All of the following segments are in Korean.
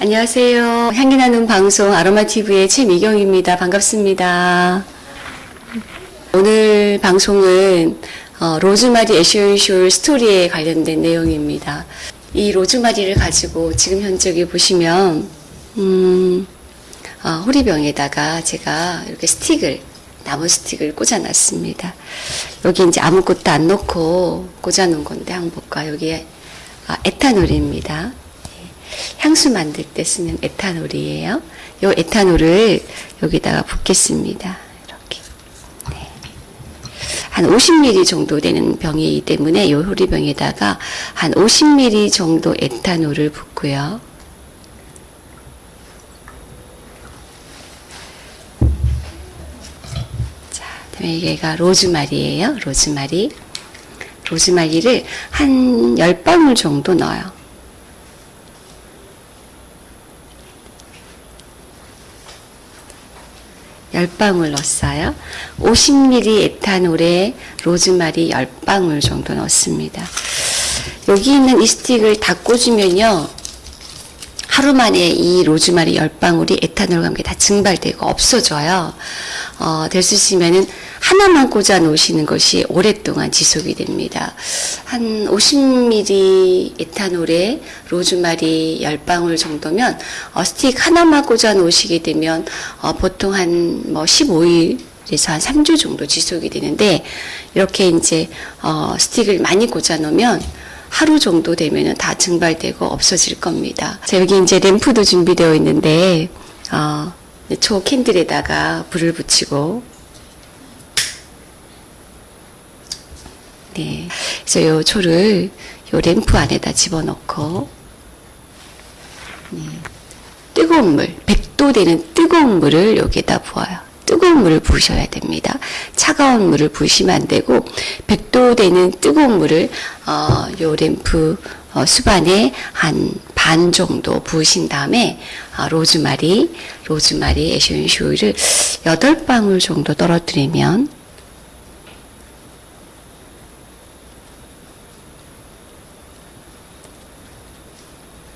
안녕하세요. 향기 나는 방송 아로마TV의 최미경입니다. 반갑습니다. 오늘 방송은 어, 로즈마리 애쇼쇼 스토리에 관련된 내용입니다. 이 로즈마리를 가지고 지금 현재 여기 보시면 음, 어, 호리병에다가 제가 이렇게 스틱을 나무 스틱을 꽂아놨습니다. 여기 이제 아무것도 안 넣고 꽂아놓은 건데 한번 볼까 여기에 아, 에탄올입니다. 향수 만들 때 쓰는 에탄올이에요. 이 에탄올을 여기다가 붓겠습니다. 이렇게. 네. 한 50ml 정도 되는 병이기 때문에 이 호리병에다가 한 50ml 정도 에탄올을 붓고요. 자, 얘가 로즈마리예요. 로즈마리. 로즈마리를 한 10방울 정도 넣어요. 열방울 넣었어요. 50ml 에탄올에 로즈마리 10방울 정도 넣습니다. 여기 있는 이 스틱을 다 꽂으면요. 하루 만에 이 로즈마리 10방울이 에탄올과 함께 다 증발되고 없어져요. 어, 될 수 있으면은 하나만 꽂아 놓으시는 것이 오랫동안 지속이 됩니다. 한 50ml 에탄올에 로즈마리 10방울 정도면 어, 스틱 하나만 꽂아 놓으시게 되면 어, 보통 한 뭐 15일 그래서 한 3주 정도 지속이 되는데 이렇게 이제 어, 스틱을 많이 꽂아 놓으면 하루 정도 되면은 다 증발되고 없어질 겁니다. 자, 여기 이제 램프도 준비되어 있는데 어, 초 캔들에다가 불을 붙이고 네, 그래서 요 초를 요 램프 안에다 집어넣고 네, 뜨거운 물, 100도 되는 뜨거운 물을 여기에다 부어요. 뜨거운 물을 부으셔야 됩니다. 차가운 물을 부으시면 안 되고 100도 되는 뜨거운 물을 어, 요 램프 어, 수반에 한 반 정도 부으신 다음에 어, 로즈마리, 로즈마리 에센셜 오일을 8방울 정도 떨어뜨리면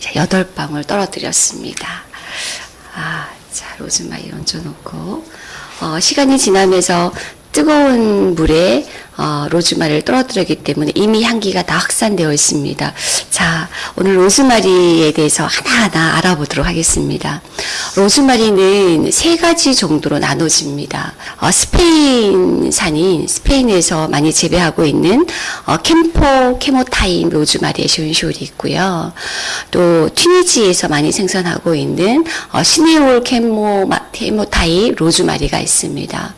자, 8방울 떨어뜨렸습니다. 아, 자, 로즈마리 얹어놓고, 어, 시간이 지나면서 뜨거운 물에 어, 로즈마리를 떨어뜨렸기 때문에 이미 향기가 다 확산되어 있습니다. 자, 오늘 로즈마리에 대해서 하나하나 알아보도록 하겠습니다. 로즈마리는 세 가지 정도로 나눠집니다. 어, 스페인산인 스페인에서 많이 재배하고 있는 어, camphor chemotype 로즈마리 essential이 있고요. 또 튀니지에서 많이 생산하고 있는 어, 시네올 chemo chemotype 로즈마리가 있습니다.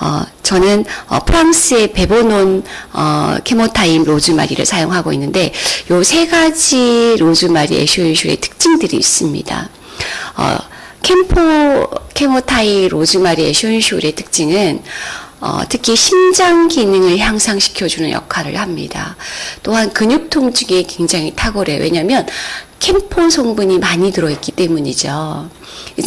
어, 저는 어, 프랑스의 verbenone 어, chemotype 로즈마리를 사용하고 있는데 요 세 가지 로즈마리 에쇼인쇼의 특징들이 있습니다. 어, camphor chemotype 로즈마리 에쇼인쇼의 특징은 어, 특히 심장 기능을 향상시켜주는 역할을 합니다. 또한 근육 통증에 굉장히 탁월해요. 왜냐하면 camphor 성분이 많이 들어있기 때문이죠.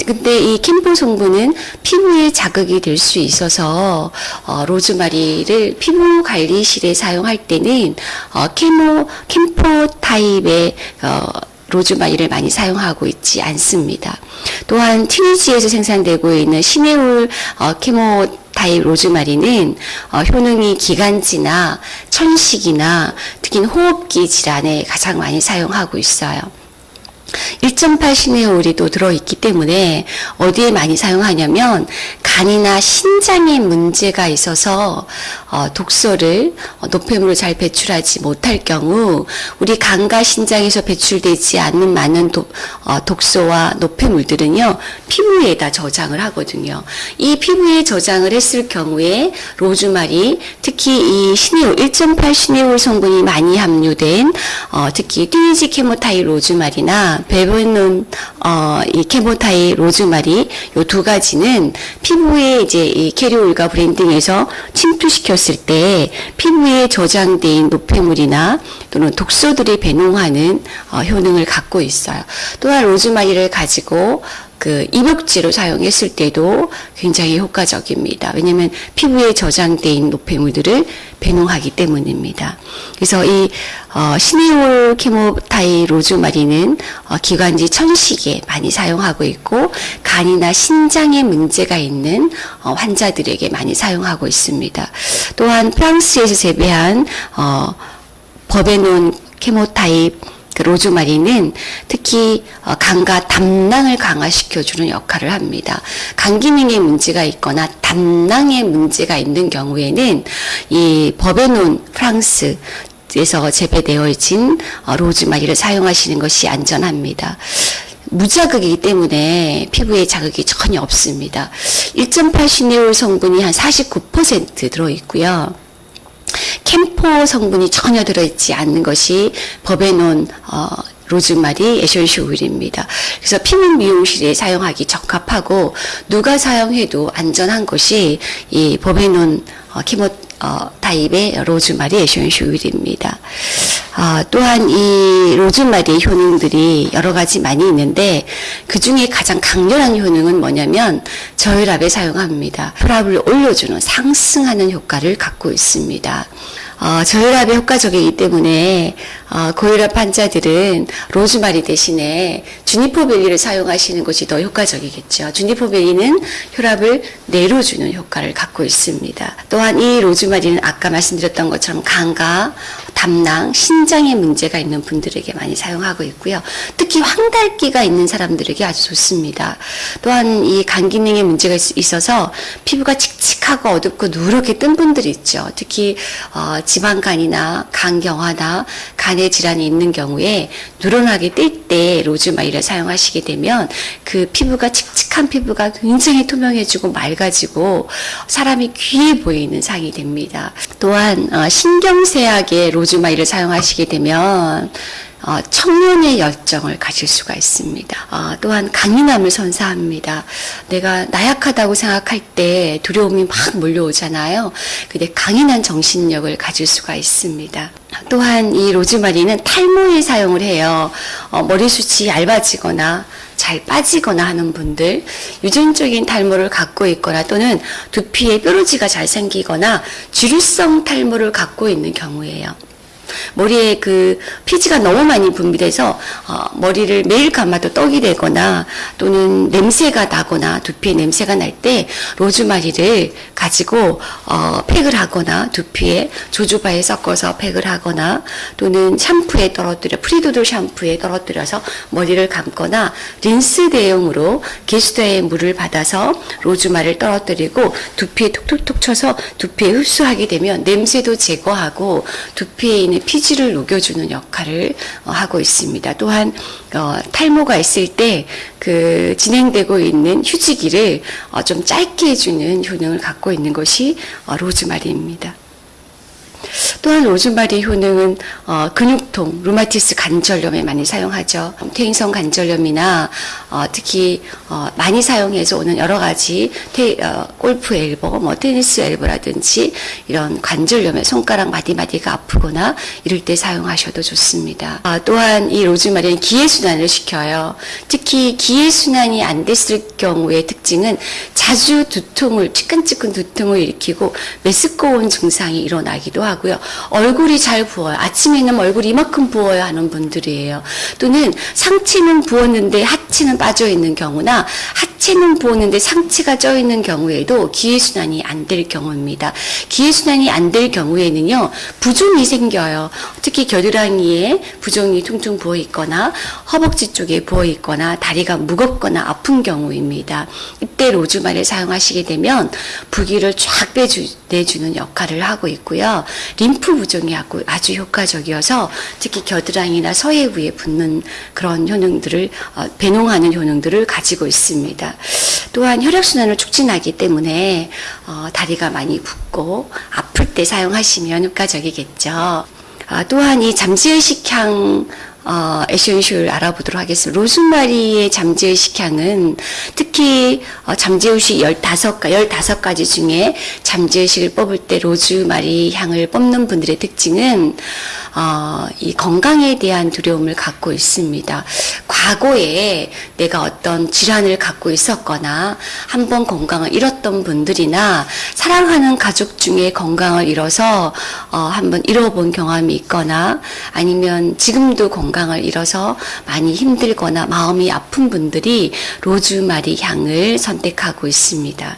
근데 이 camphor 성분은 피부에 자극이 될 수 있어서 어, 로즈마리를 피부 관리실에 사용할 때는 어, chemo camphor 타입의 어, 로즈마리를 많이 사용하고 있지 않습니다. 또한 튀니지에서 생산되고 있는 시네올 어, chemotype 로즈마리는 어, 효능이 기관지나 천식이나 특히 호흡기 질환에 가장 많이 사용하고 있어요. 1.8 시네올이 또 들어있기 때문에 어디에 많이 사용하냐면 간이나 신장에 문제가 있어서 어, 독소를 어, 노폐물을 잘 배출하지 못할 경우 우리 간과 신장에서 배출되지 않는 많은 도, 어, 독소와 노폐물들은요 피부에다 저장을 하거든요. 이 피부에 저장을 했을 경우에 로즈마리 특히 이 시네올 1.8 시네올 성분이 많이 함유된 어, 특히 튀니지 chemotype 로즈마리나 verbenone 어, 이 chemotype 로즈마리 요 두 가지는 피부에 이제 이 carrier oil과 blending해서 침투시켰을 때 피부에 저장된 노폐물이나 또는 독소들이 배농하는 어, 효능을 갖고 있어요. 또한 로즈마리를 가지고 그 입욕제로 사용했을 때도 굉장히 효과적입니다. 왜냐하면 피부에 저장돼 노폐물들을 배농하기 때문입니다. 그래서 이 어, 시네올 케모타이 로즈마리는 어, 기관지 천식에 많이 사용하고 있고 간이나 신장에 문제가 있는 어, 환자들에게 많이 사용하고 있습니다. 또한 프랑스에서 재배한 어, 버베논 케모타입 그 로즈마리는 특히 어, 간과 담낭을 강화시켜주는 역할을 합니다. 간 기능에 문제가 있거나 담낭에 문제가 있는 경우에는 이 버베논 프랑스 에서 재배되어진 어, 로즈마리를 사용하시는 것이 안전합니다. 무자극이기 때문에 피부에 자극이 전혀 없습니다. 1.8 시네올 성분이 한 49% 들어있고요. 캠포 성분이 전혀 들어있지 않는 것이 버베논 어, 로즈마리 에센시 오일입니다. 그래서 피부 미용실에 사용하기 적합하고 누가 사용해도 안전한 것이 이 버베논 어, 키모 어, 타입의 로즈마리 에센시 오일입니다. 어, 또한 이 로즈마리의 효능들이 여러 가지 많이 있는데 그 중에 가장 강렬한 효능은 뭐냐면 저혈압에 사용합니다. 혈압을 올려주는 상승하는 효과를 갖고 있습니다. 어, 저혈압에 효과적이기 때문에 어, 고혈압 환자들은 로즈마리 대신에 주니퍼벨리를 사용하시는 것이 더 효과적이겠죠. 주니퍼벨리는 혈압을 내려주는 효과를 갖고 있습니다. 또한 이 로즈마리는 아까 말씀드렸던 것처럼 간과 담낭, 신장에 문제가 있는 분들에게 많이 사용하고 있고요. 특히 황달기가 있는 사람들에게 아주 좋습니다. 또한 이 간 기능에 문제가 있어서 피부가 칙칙 하고 어둡고 누렇게 뜬 분들이 있죠. 특히 어, 지방간이나 간경화나 간의 질환이 있는 경우에 누런하게 뜰 때 로즈마리를 사용하시게 되면 그 피부가 칙칙한 피부가 굉장히 투명해지고 맑아지고 사람이 귀해 보이는 상이 됩니다. 또한 어, 신경쇠약의 로즈마리를 사용하시게 되면 어, 청년의 열정을 가질 수가 있습니다. 어, 또한 강인함을 선사합니다. 내가 나약하다고 생각할 때 두려움이 막 몰려오잖아요. 근데 강인한 정신력을 가질 수가 있습니다. 또한 이 로즈마리는 탈모에 사용을 해요. 어, 머리숱이 얇아지거나 잘 빠지거나 하는 분들, 유전적인 탈모를 갖고 있거나 또는 두피에 뾰루지가 잘 생기거나 주류성 탈모를 갖고 있는 경우에요. 머리에 그 피지가 너무 많이 분비돼서 어, 머리를 매일 감아도 떡이 되거나 또는 냄새가 나거나 두피에 냄새가 날 때 로즈마리를 가지고 어, 팩을 하거나 두피에 조주바에 섞어서 팩을 하거나 또는 샴푸에 떨어뜨려 프리도드 샴푸에 떨어뜨려서 머리를 감거나 린스 대용으로 게스트의 물을 받아서 로즈마리를 떨어뜨리고 두피에 톡톡톡 쳐서 두피에 흡수하게 되면 냄새도 제거하고 두피에 있는 피지를 녹여주는 역할을 어, 하고 있습니다. 또한 어, 탈모가 있을 때 그 진행되고 있는 휴지기를 어, 좀 짧게 해주는 효능을 갖고 있는 것이 로즈마리입니다. 또한 로즈마리 효능은 어, 근육통, 루마티스 관절염에 많이 사용하죠. 퇴행성 관절염이나 어, 특히 어, 많이 사용해서 오는 여러 가지 테, 어, 골프 엘보, 뭐 테니스 엘보라든지 이런 관절염에 손가락 마디마디가 아프거나 이럴 때 사용하셔도 좋습니다. 아, 또한 이 로즈마리는 기의 순환을 시켜요. 특히 기의 순환이 안 됐을 경우의 특징은 자주 두통을 찌끈찌끈 두통을 일으키고 메스꺼운 증상이 일어나기도 하고 요. 얼굴이 잘 부어요. 아침에는 얼굴이 이만큼 부어야 하는 분들이에요. 또는 상체는 부었는데 하체는 빠져 있는 경우나 하체 는 부었는데 상체가 쪄 있는 경우에도 기회순환이 안 될 경우입니다. 기회순환이 안 될 경우에는요, 부종이 생겨요. 특히 겨드랑이에 부종이 퉁퉁 부어 있거나 허벅지 쪽에 부어 있거나 다리가 무겁거나 아픈 경우입니다. 이때 로즈마리를 사용하시게 되면 부기를 쫙 빼주는 역할을 하고 있고요. 림프 부종이 아주 효과적이어서 특히 겨드랑이나 서해 부에 붙는 그런 효능들을 어, 배농하는 효능들을 가지고 있습니다. 또한 혈액순환을 촉진하기 때문에 어, 다리가 많이 붓고 아플 때 사용하시면 효과적이겠죠. 아, 또한 이 잠재의식향 어, essential 알아보도록 하겠습니다. 로즈마리의 잠재의 식 향은 특히 어, 잠재의식 15가, 15가지 중에 잠재의식을 뽑을 때 로즈마리 향을 뽑는 분들의 특징은 어, 이 건강에 대한 두려움을 갖고 있습니다. 과거에 내가 어떤 질환을 갖고 있었거나 한번 건강을 잃었던 분들이나 사랑하는 가족 중에 건강을 잃어서 어, 한번 잃어본 경험이 있거나 아니면 지금도 건강 을 잃어서 많이 힘들거나 마음이 아픈 분들이 로즈마리 향을 선택하고 있습니다.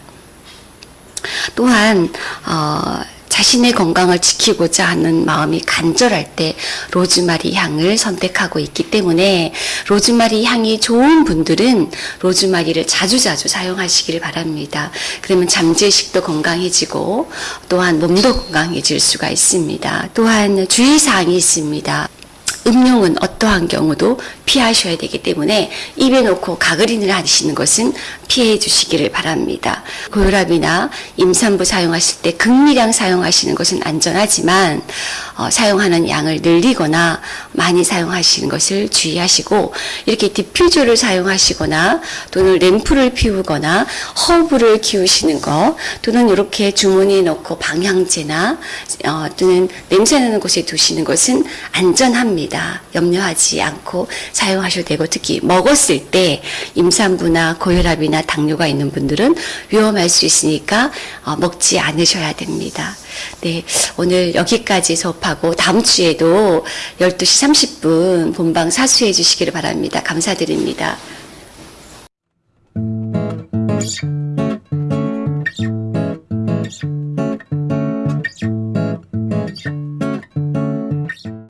또한 어, 자신의 건강을 지키고자 하는 마음이 간절할 때 로즈마리 향을 선택하고 있기 때문에 로즈마리 향이 좋은 분들은 로즈마리를 자주자주 사용하시길 바랍니다. 그러면 잠재식도 건강해지고 또한 몸도 건강해질 수가 있습니다. 또한 주의사항이 있습니다. 음용은 어떠한 경우도 피하셔야 되기 때문에 입에 놓고 가그린을 하시는 것은 피해 주시기를 바랍니다. 고혈압이나 임산부 사용하실 때 극미량 사용하시는 것은 안전하지만 어, 사용하는 양을 늘리거나 많이 사용하시는 것을 주의하시고 이렇게 디퓨저를 사용하시거나 또는 램프를 피우거나 허브를 키우시는 것 또는 이렇게 주머니에 넣고 방향제나 어, 또는 냄새나는 곳에 두시는 것은 안전합니다. 염려하지 않고 사용하셔도 되고 특히 먹었을 때 임산부나 고혈압이나 당뇨가 있는 분들은 위험할 수 있으니까 어, 먹지 않으셔야 됩니다. 네, 오늘 여기까지 수업하고 다음 주에도 12시 30분 본방 사수해 주시기를 바랍니다. 감사드립니다.